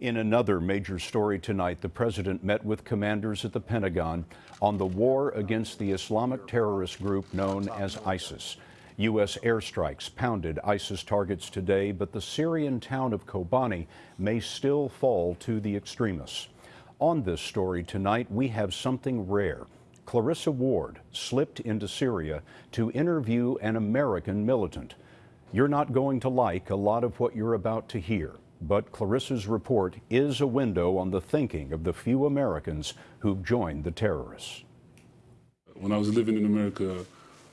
In another major story tonight, the president met with commanders at the Pentagon on the war against the Islamic terrorist group known as ISIS. U.S. airstrikes pounded ISIS targets today, but the Syrian town of Kobani may still fall to the extremists. On this story tonight, we have something rare. Clarissa Ward slipped into Syria to interview an American militant. You're not going to like a lot of what you're about to hear. But Clarissa's report is a window on the thinking of the few Americans who've joined the terrorists. When I was living in America, I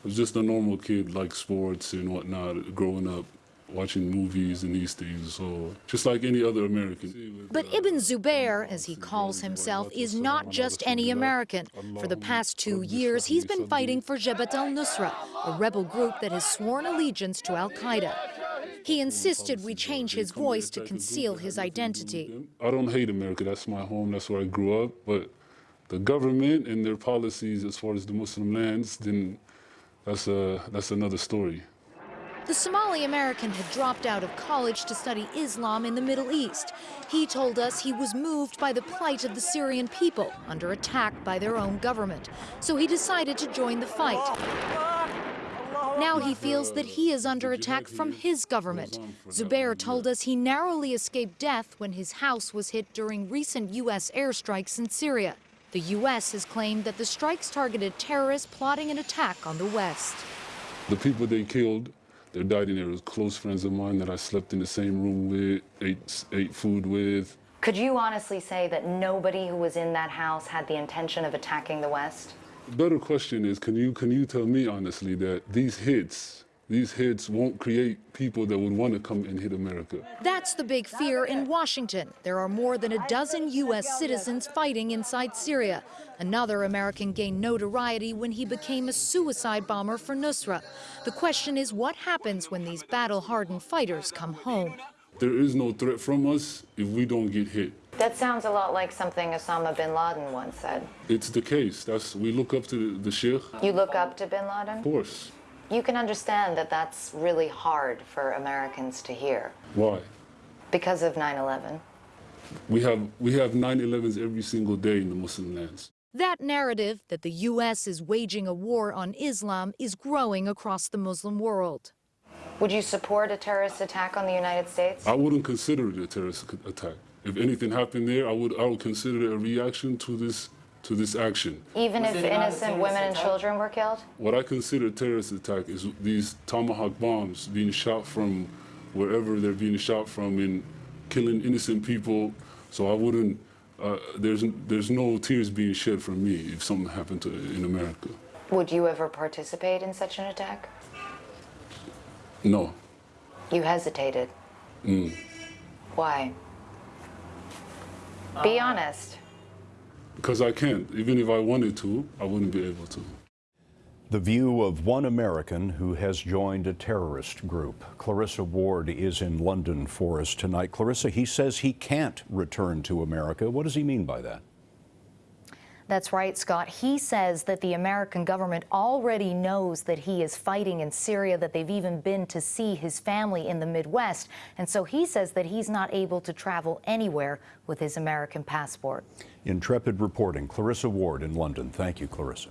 was just a normal kid, like sports and whatnot, growing up watching movies and these things, so just like any other American. But Ibn Zubair, as he calls himself, is not just any American. For the past two years, he's been fighting for Jabhat al-Nusra, a rebel group that has sworn allegiance to al-Qaeda. He insisted we change his voice to conceal his identity. I don't hate America. That's my home. That's where I grew up. But the government and their policies as far as the Muslim lands, then that's, a, that's another story. The Somali American had dropped out of college to study Islam in the Middle East. He told us he was moved by the plight of the Syrian people under attack by their own government. So he decided to join the fight. Oh, Now he feels that he is under attack from his government. Zubair told us he narrowly escaped death when his house was hit during recent U.S. airstrikes in Syria. The U.S. has claimed that the strikes targeted terrorists plotting an attack on the West. The people they killed, they died in there was close friends of mine that I slept in the same room with, ate, ate food with. Could you honestly say that nobody who was in that house had the intention of attacking the West? Better question is, can you, can you tell me honestly that these hits, these hits won't create people that would want to come and hit America? That's the big fear in Washington. There are more than a dozen U.S. citizens fighting inside Syria. Another American gained notoriety when he became a suicide bomber for Nusra. The question is what happens when these battle-hardened fighters come home? There is no threat from us if we don't get hit. That sounds a lot like something Osama bin Laden once said. It's the case. That's we look up to the, the sheikh. You look up to bin Laden? Of course. You can understand that that's really hard for Americans to hear. Why? Because of 9/11. We have we have 9/11s every single day in the Muslim lands. That narrative that the U.S. is waging a war on Islam is growing across the Muslim world. Would you support a terrorist attack on the United States? I wouldn't consider it a terrorist attack. If anything happened there, I would I would consider it a reaction to this to this action. Even if innocent women and children were killed? What I consider a terrorist attack is these tomahawk bombs being shot from wherever they're being shot from and killing innocent people. So I wouldn't. Uh, there's there's no tears being shed for me if something happened to in America. Would you ever participate in such an attack? No. You hesitated. Mm. Why? Be honest. Because I can't. Even if I wanted to, I wouldn't be able to. The view of one American who has joined a terrorist group. Clarissa Ward is in London for us tonight. Clarissa, he says he can't return to America. What does he mean by that? That's right, Scott. He says that the American government already knows that he is fighting in Syria, that they've even been to see his family in the Midwest. And so he says that he's not able to travel anywhere with his American passport. Intrepid reporting. Clarissa Ward in London. Thank you, Clarissa.